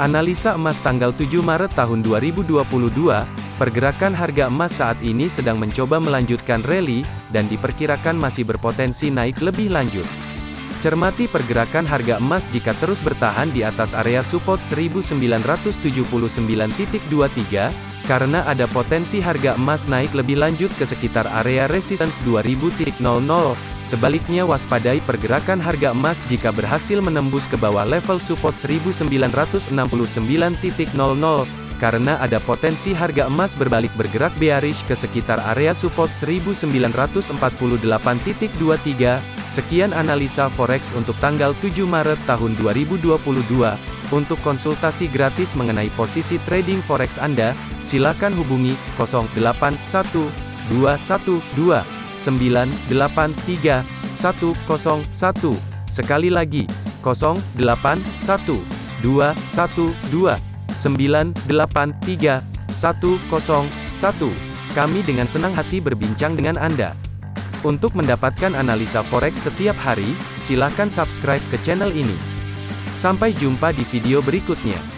Analisa emas tanggal 7 Maret tahun 2022, pergerakan harga emas saat ini sedang mencoba melanjutkan rally, dan diperkirakan masih berpotensi naik lebih lanjut. Cermati pergerakan harga emas jika terus bertahan di atas area support 1979.23, karena ada potensi harga emas naik lebih lanjut ke sekitar area resistance 2000.00. Sebaliknya waspadai pergerakan harga emas jika berhasil menembus ke bawah level support 1969.00, karena ada potensi harga emas berbalik bergerak bearish ke sekitar area support 1948.23. Sekian analisa forex untuk tanggal 7 Maret tahun 2022. Untuk konsultasi gratis mengenai posisi trading forex Anda, silakan hubungi 081212983101. Sekali lagi, 081212983101. Kami dengan senang hati berbincang dengan Anda. Untuk mendapatkan analisa forex setiap hari, silakan subscribe ke channel ini. Sampai jumpa di video berikutnya.